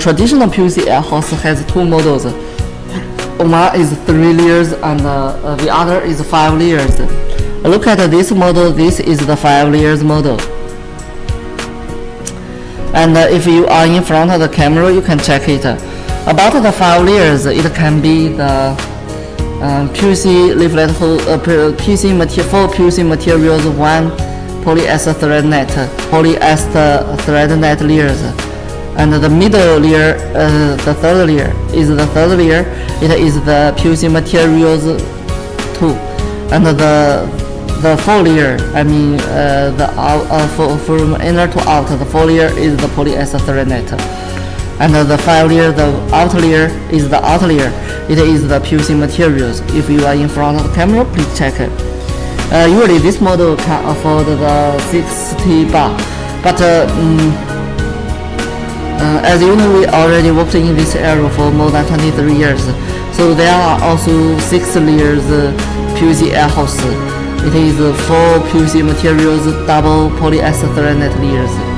traditional PVC air hose has two models. One is three layers and uh, the other is five layers. Look at this model. This is the five layers model. And uh, if you are in front of the camera, you can check it. About the five layers, it can be the um, PVC leaflet uh, material, four PVC materials, one polyester thread net, polyester thread net layers and the middle layer, uh, the third layer is the third layer. It is the PVC materials too, and the the fourth layer, I mean uh, the uh, from inner to out, the fourth layer is the polyester net, and the five layer, the outer layer is the outer layer. It is the PVC materials. If you are in front of the camera, please check it. Uh, usually this model can afford the 60 bar, but uh, as you know, we already worked in this area for more than 23 years. So there are also six layers uh, PVC air hose. It is four PVC materials, double polyester net layers.